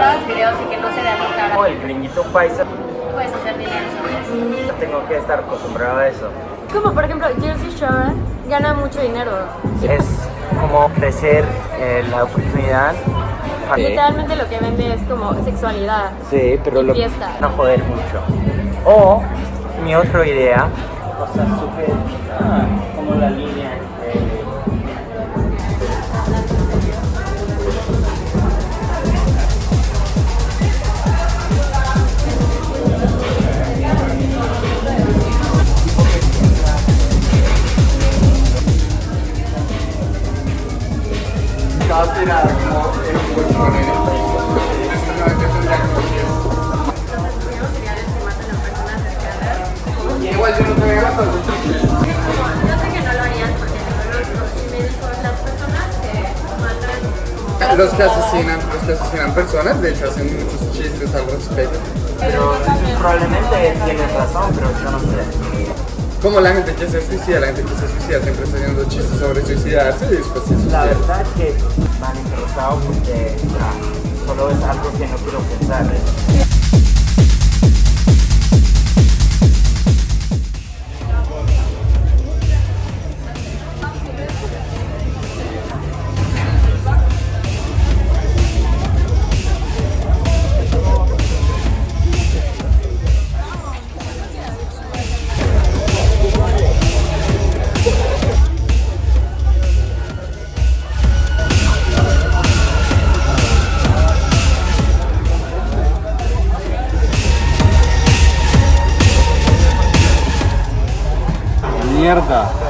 que no se. Como el gringuito paisa, Puedes hacer dinero sobre eso. tengo que estar acostumbrado a eso. Como por ejemplo, Jersey Shore gana mucho dinero. Es como crecer eh, la oportunidad. para- Literalmente lo que vende es como sexualidad. Sí, pero Y lo fiesta. a joder mucho. O mi otra idea, o súper ah, como Igual yo no te gastar mucho. Yo sé que no lo harían porque lo conozco. Y me dijo las personas que matan Los que asesinan, los que asesinan personas, de hecho hacen muchos chistes al respecto. Pero probablemente tienes razón, pero yo no sé. Como la gente que se suicida, la gente que se suicida siempre está haciendo chistes sobre suicidarse y después se La suicida. verdad que van interesados porque ah, solo es algo que no quiero pensar. Merda.